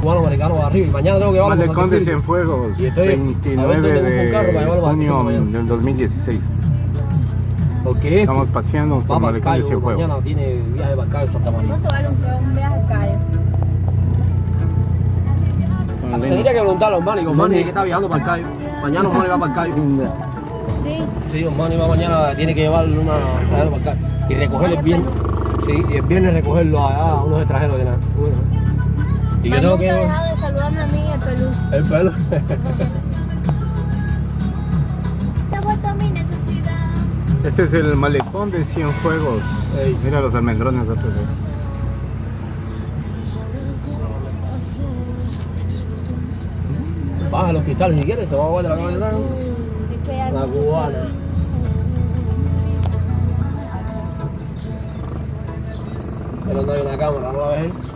cubanos americanos arriba y mañana tengo que llevarlo Malecón con de. Cienfuegos, Y estoy- a ver si 29 tengo un carro para de a junio del 2016. Porque este Estamos paseando por para el Malecón de Cayo, Cienfuegos. mañana tiene viaje para el Cayo Santa María. ¿Cuánto vale un, un viaje al Cayo? Tendría que preguntarle a Osmani, Osmani es que está viajando para el Cayo. Mañana Osmani va para el Cayo. Sí. Sí, Osmani va mañana, tiene que llevarle una para el Cayo. Y recogerlo el viernes. Sí, y el viernes recogerlo allá a unos extranjeros que nada. Y yo tengo nunca que... dejado de saludarme a mí el peluche. El pelo. Te ha vuelto mi necesidad. Este es el Malecón de Cienfuegos. Ey. Mira los almendrones de otros. Baja al hospital si quieres, se va a guardar la cabeza. La cubana. Pero no hay una cámara, ¿no la ves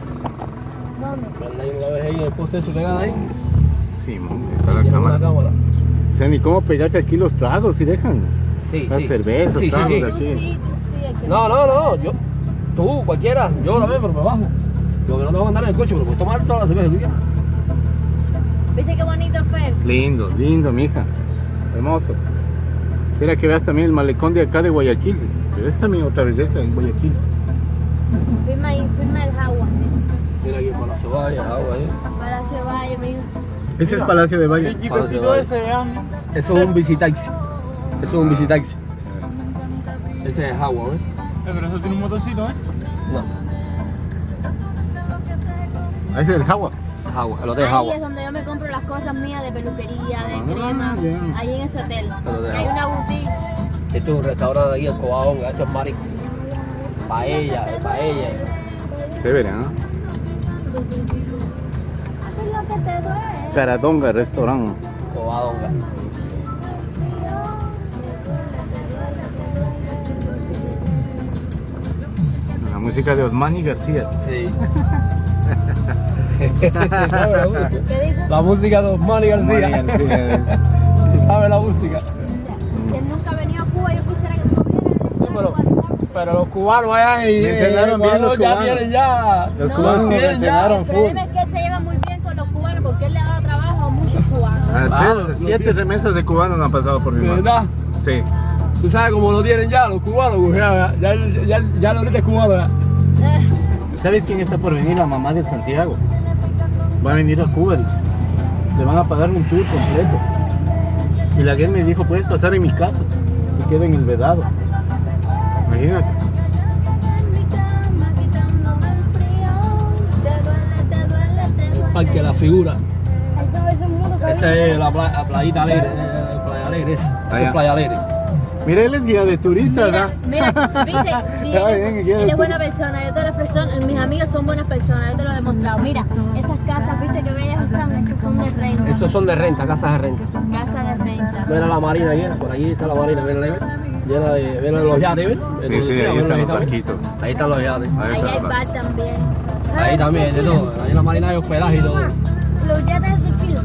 ahí? ¿no la ves ahí? El poste ese pegado ahí. Sí, está la Tiene una cámara. cámara. O sea, ni cómo pegarse aquí los tragos si dejan. Sí, La sí. cerveza, Sí, sí, tragos sí. aquí. sí, que No, no, no, yo, tú, cualquiera, yo también, pero me bajo. Lo que no te voy a mandar en el coche, pero puedes tomar todas las cervezas quieras. ¿Viste qué bonito fue? Lindo, lindo, mija. Hermoso. Mira que veas también el malecón de acá de Guayaquil. Pero es también otra vez de esta en Guayaquil. Firma ahí, firma el agua. Para la ceballa, agua ahí. Palacio Valle, mira. Ese es Palacio de Valle. Palacio de Valle. Eso es un visitaxi. Eso es un visitaxi. Ese es agua, ¿ves? Pero eso tiene un motorcito, ¿eh? No, Ah, ese es el Jagua. es agua, el hotel es Ahí agua. es donde yo me compro las cosas mías de peluquería, de Ah, crema. bien. Ahí en ese hotel. Hay una boutique. Este es un restaurante de aquí, el ha hecho marico. Paella, paella. Chévere, ¿no? Haces lo que te duele. Caradonga Restaurant. Cobadón. La música de Osmani García. Sí. ¿Sabe la música? De Osmani Osmani García. García. ¿Sabe la música? Si él nunca ha venido a Cuba, yo quisiera que estuviera. pero- Pero los cubanos allá en Me entrenaron bien Ecuador los ya cubanos. tienen ya. Los No, cubanos ya. entrenaron El full. problema es que él se lleva muy bien con los cubanos porque él le ha dado trabajo a muchos cubanos. Ah, Claro, siete remesas de cubanos han pasado por mi mano. ¿Verdad? Sí. Tú sabes cómo lo tienen ya los cubanos, pues ya, ya, ya, ya lo ahorita es cubano. Eh, ¿Sabes quién está por venir? La mamá de Santiago. Va a venir a Cuba. Le van a pagar un tour completo. Y la guía me dijo, puedes pasar en mi casa. Y queda en el vedado. Imagínate. El parque de la figura. Esa es la, pla- la playita alegre, playa alegre, esa. Esa es playa alegre. Mira, él es guía de turistas, Mira, ¿verdad? mira, viste, él, bien, es- ¿quién él es buena persona, yo todas las personas, mis amigas son buenas personas, yo te lo he demostrado. Mira, esas casas, viste que bellas están, estas son de renta. Esos son de renta, casas de renta. Casas de renta. Mira la marina llena, por allí está la marina, mira, ¿ves? Llena de, mira los yates, ¿ves? Sí, ahí están los barquitos. Ahí están los yates. Ahí hay bar también. Ahí también, de todo. Ahí en la marina hay hospedaje y todo. Los yates de kilo.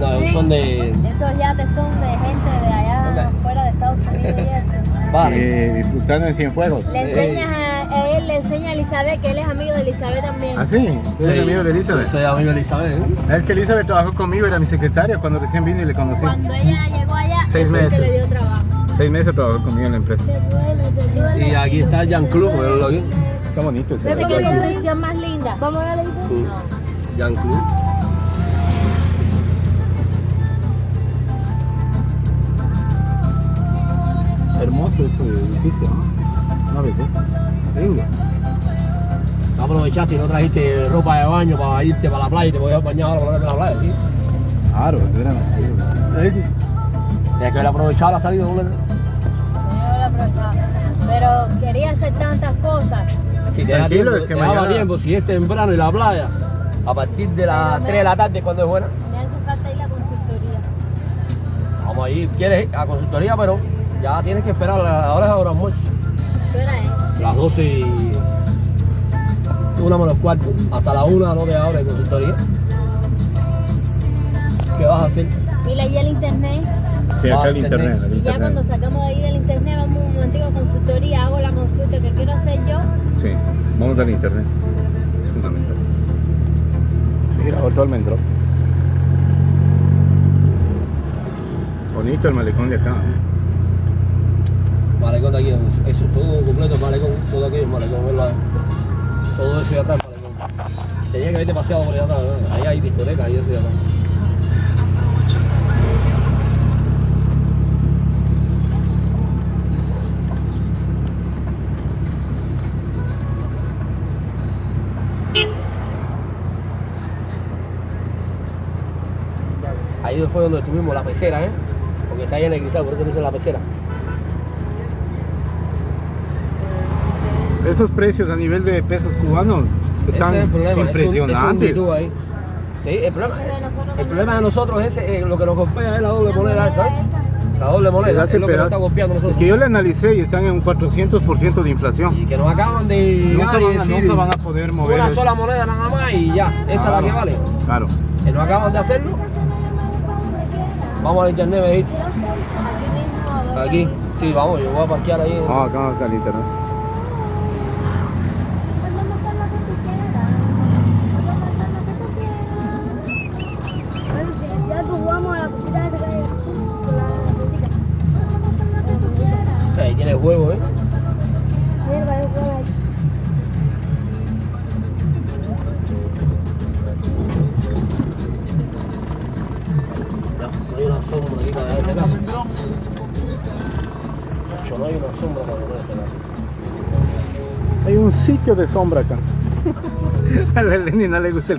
No, son de Esos yates son de gente de allá fuera de Estados Unidos y. Eh, disfrutando en Cienfuegos. Le enseñas a, a él, le enseña a Elizabeth que él es amigo de Elizabeth también. ¿Ah, sí? ¿Tú eres amigo de Elizabeth? Soy amigo de Elizabeth. ¿eh? Es que Elizabeth trabajó conmigo, era mi secretaria cuando recién vine y le conocí. Cuando ella llegó allá, Seis meses. le dio trabajo. Seis meses trabajó conmigo en la empresa. Te duele, te duele. Y aquí está Jan Club. Está bonito ese que la televisión más linda. Vamos a ver la televisión. No. Jan Club. Hermoso este edificio, ¿no? Una belleza. Lindo. Aprovechaste y no trajiste ropa de baño para irte para la playa y te voy a bañar ahora para la playa, ¿sí? Claro, era Sí, sí. Tienes que haber aprovechado la salida, ¿no? Pero quería hacer tantas cosas. Si te da Tranquilo, tiempo, es que te daba mañana- tiempo, si es temprano y la playa, a partir de las 3 de la tarde cuando es buena, Me hace falta ir a la consultoría. vamos a ir, quieres ir a consultoría, pero ya tienes que esperar, ahora es ahora almuerzo, ¿Qué hora es? las 12 y una menos cuarto, hasta la 1 no te abre consultoría. ¿Qué vas a hacer? Mira ahí el internet. Sí, Ah, acá el internet. internet, el Y ya cuando sacamos de ahí del internet, vamos a un momentico a consultoría, hago la consulta que quiero hacer yo. Sí, vamos al internet. Es fundamental. bonito almendro. Bonito el malecón de acá. Malecón de aquí, eso, todo completo es malecón, todo aquí es malecón, ¿verdad? Todo eso de atrás es malecón. Tenía que haberte paseado por allá atrás, ¿no? Ahí hay discotecas y eso de atrás. Ahí fue donde estuvimos, la pecera, ¿eh? Porque está llena de cristal, por eso dice la pecera. Esos precios a nivel de pesos cubanos están es es un- impresionantes. es un mito ahí. Sí, el problema, el problema de nosotros es eh, lo que nos golpea es la doble moneda esa. La doble moneda es lo que nos está golpeando nosotros. que yo le analicé y están en un 400% de inflación. Y que nos acaban de Nunca van, a, decir, nunca van a poder mover. una sola moneda nada más y ya, esa es la que vale. Claro. Que nos acaban de hacerlo. Vamos al internet, me dijiste. Aquí, sí, vamos, yo voy a parquear ahí. Vamos acá vamos al internet. Ya pues vamos a hay. Hay un sitio de sombra acá. A la Eleni no le gusta el